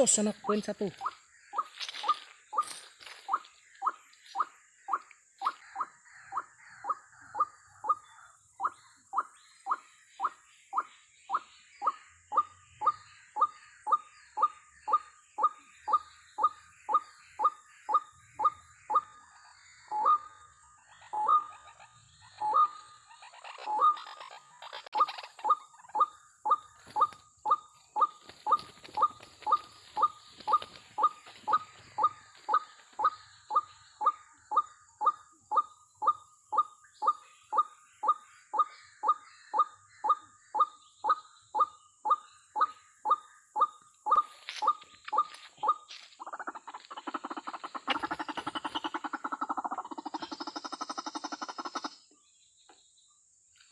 Jos anak poin satu.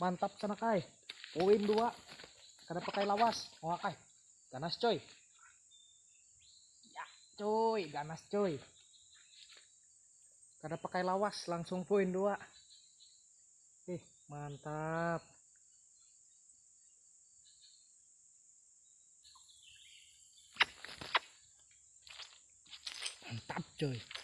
Mantap sana kai. Poin dua. Kada pakai lawas. Oh kai. Ganas coy. Ya coy, ganas coy. Kada pakai lawas langsung poin dua. Eh, mantap. Mantap coy.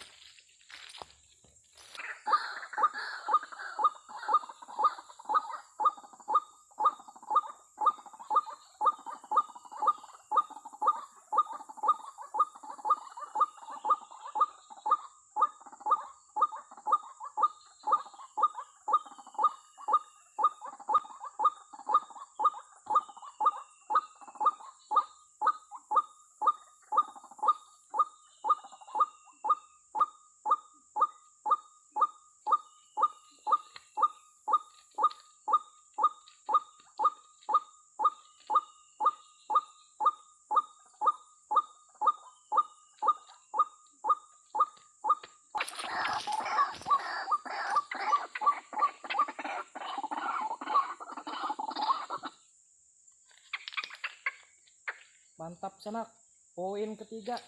Mantap sanak. Poin ketiga.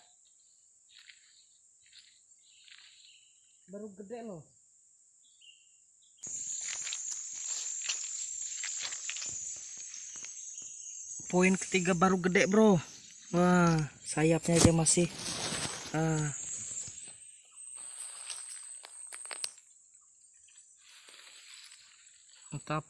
Baru gede loh. Poin ketiga baru gede bro. Wah sayapnya aja masih. Ah. Mantap.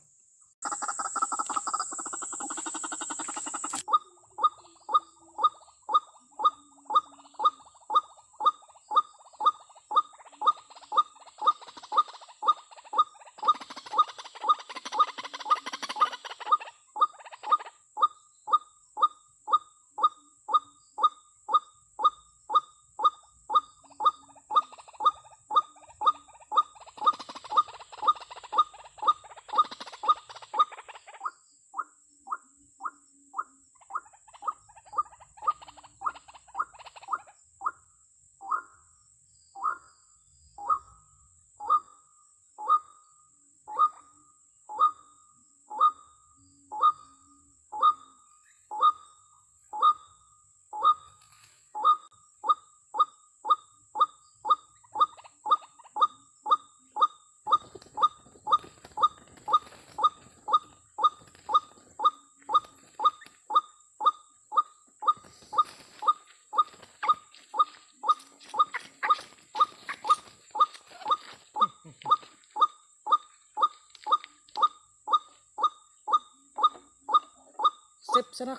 Sip serak.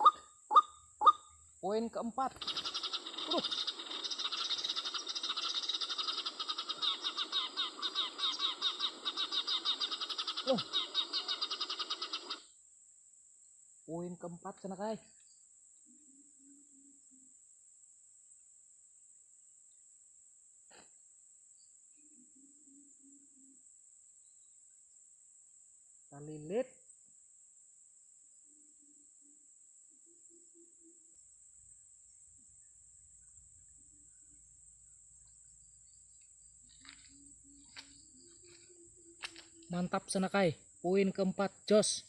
Poin keempat. Aduh. Loh. Poin keempat sana kai. Mantap sana kai. Poin keempat Jos.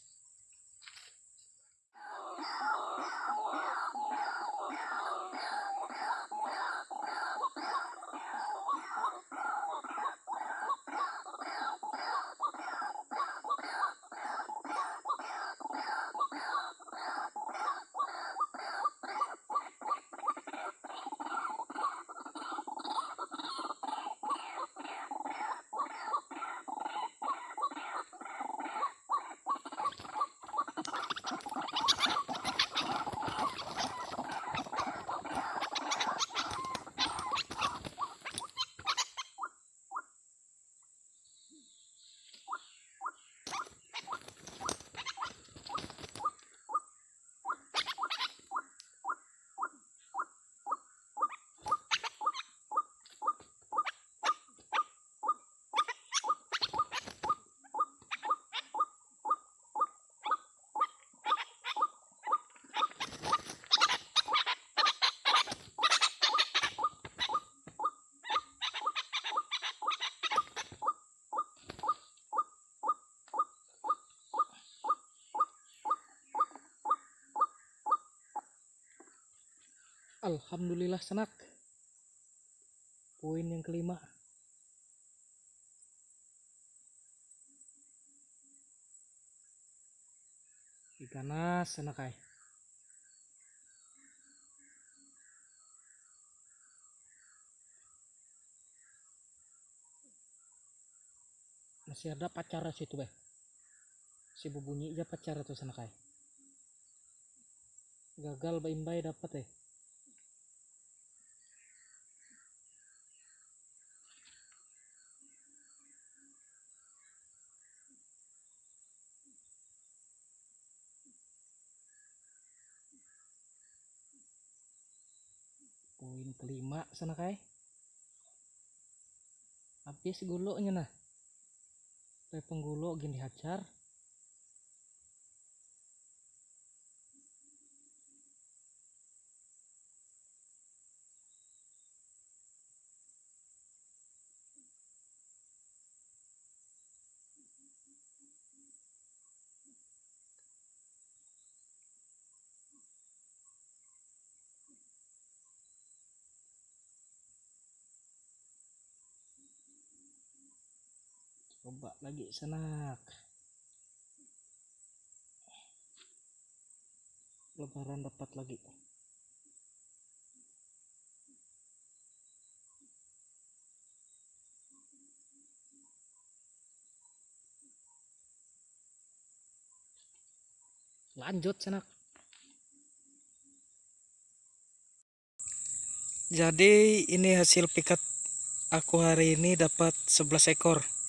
Alhamdulillah senak. Poin yang kelima. Ikan nas senak ay. Masih ada pacar situ beh. Si bubunyi aja pacar tuh sana kai. Gagal baimbai dapat eh. Poin kelima sana kai. Habis gulunya nah. Penggulo gini hajar. Coba lagi senak. Lebaran dapat lagi. Lanjut senak. Jadi ini hasil pikat aku hari ini dapat 11 ekor.